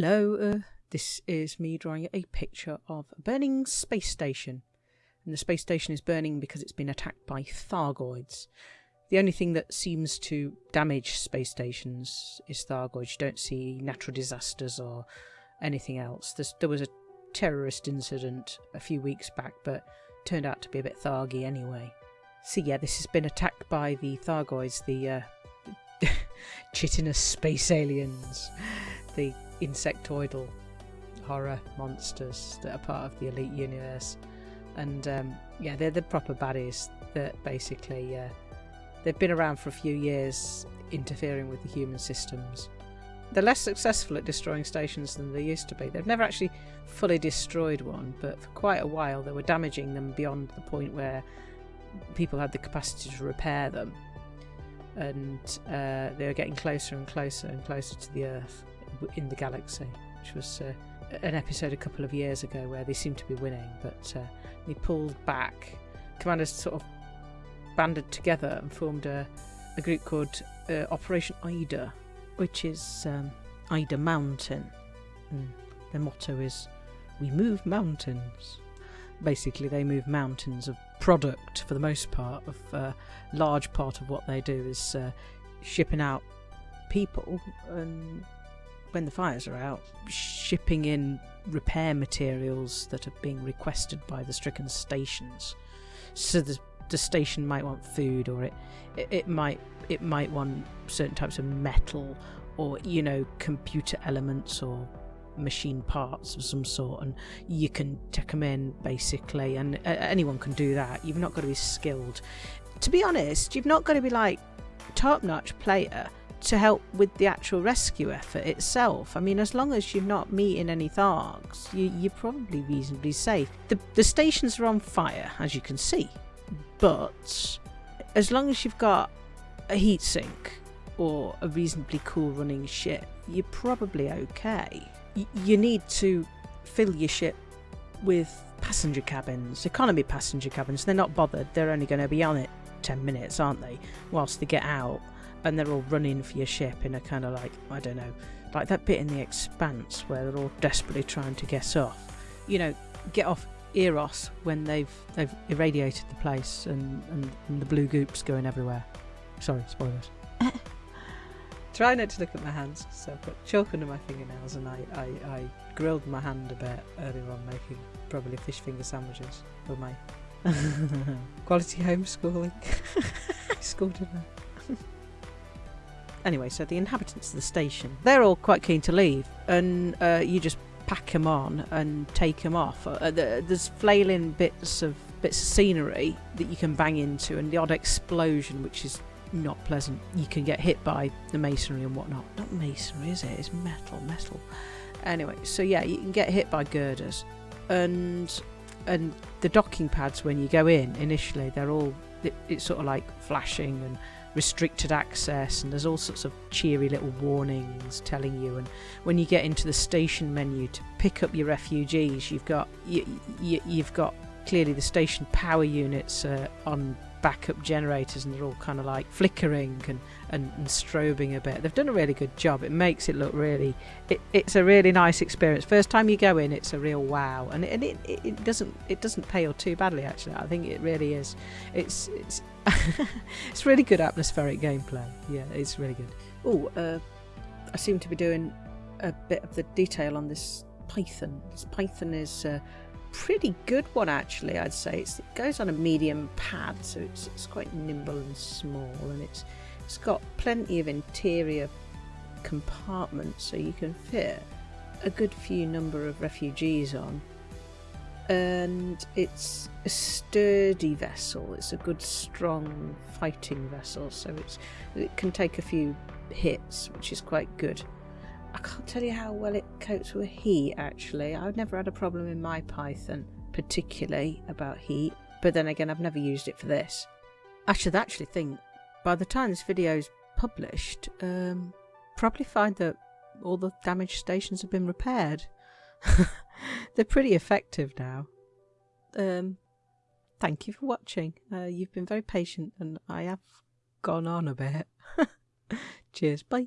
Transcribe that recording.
Hello, uh, this is me drawing a picture of a burning space station. And the space station is burning because it's been attacked by Thargoids. The only thing that seems to damage space stations is Thargoids. You don't see natural disasters or anything else. There's, there was a terrorist incident a few weeks back, but turned out to be a bit Thargy anyway. So yeah, this has been attacked by the Thargoids, the uh, chitinous space aliens, the insectoidal horror monsters that are part of the elite universe. And um, yeah, they're the proper baddies that basically uh, they've been around for a few years, interfering with the human systems. They're less successful at destroying stations than they used to be. They've never actually fully destroyed one, but for quite a while they were damaging them beyond the point where people had the capacity to repair them. And uh, they were getting closer and closer and closer to the Earth in the galaxy, which was uh, an episode a couple of years ago where they seemed to be winning, but uh, they pulled back. Commanders sort of banded together and formed a, a group called uh, Operation Ida, which is um, Ida Mountain. And their motto is We move mountains. Basically, they move mountains of product for the most part. Of uh, large part of what they do is uh, shipping out people and when the fires are out, shipping in repair materials that are being requested by the stricken stations. So the, the station might want food, or it, it, it might it might want certain types of metal, or you know computer elements or machine parts of some sort, and you can take them in basically, and uh, anyone can do that. You've not got to be skilled. To be honest, you've not got to be like top-notch player to help with the actual rescue effort itself. I mean, as long as you're not meeting any Thargs, you, you're probably reasonably safe. The, the stations are on fire, as you can see, but as long as you've got a heatsink or a reasonably cool running ship, you're probably okay. Y- you need to fill your ship with passenger cabins, economy passenger cabins. They're not bothered, they're only going to be on it 10 minutes, aren't they? Whilst they get out and they're all running for your ship in a kind of like I don't know, like that bit in the Expanse where they're all desperately trying to get off. You know, get off Eros when they've they've irradiated the place and, and, and the blue goop's going everywhere. Sorry, spoilers. Try not to look at my hands, so I've got chalk under my fingernails and I, I, I grilled my hand a bit earlier on making probably fish finger sandwiches for my quality homeschooling. In there. Anyway, so the inhabitants of the station, they're all quite keen to leave, and uh, you just pack them on and take them off. Uh, there's flailing bits of bits of scenery that you can bang into, and the odd explosion, which is not pleasant. You can get hit by the masonry and whatnot. Not masonry, is it? It's metal, metal. Anyway, so yeah, you can get hit by girders, and and the docking pads when you go in initially, they're all it, it's sort of like flashing and restricted access and there's all sorts of cheery little warnings telling you and when you get into the station menu to pick up your refugees you've got you, you, you've got clearly the station power units uh, on backup generators and they're all kind of like flickering and, and, and, strobing a bit. They've done a really good job. It makes it look really, it, it's a really nice experience. First time you go in, it's a real wow, and, it, and it, it doesn't it doesn't pale too badly actually. I think it really is. It's it's it's really good atmospheric gameplay. Yeah, it's really good. Oh, uh, I seem to be doing a bit of the detail on this python. This python is. Uh, pretty good one actually I'd say. It's, it goes on a medium pad so it's, it's quite nimble and small and it's it's got plenty of interior compartments so you can fit a good few number of refugees on. And it's a sturdy vessel. It's a good strong fighting vessel so it's it can take a few hits which is quite good I can't tell you how well it copes with heat actually. I've never had a problem in my Python, particularly about heat, but then again, I've never used it for this. I should actually think by the time this video is published, um, probably find that all the damaged stations have been repaired. They're pretty effective now. Um, thank you for watching. Uh, you've been very patient and I have gone on a bit. Cheers, bye.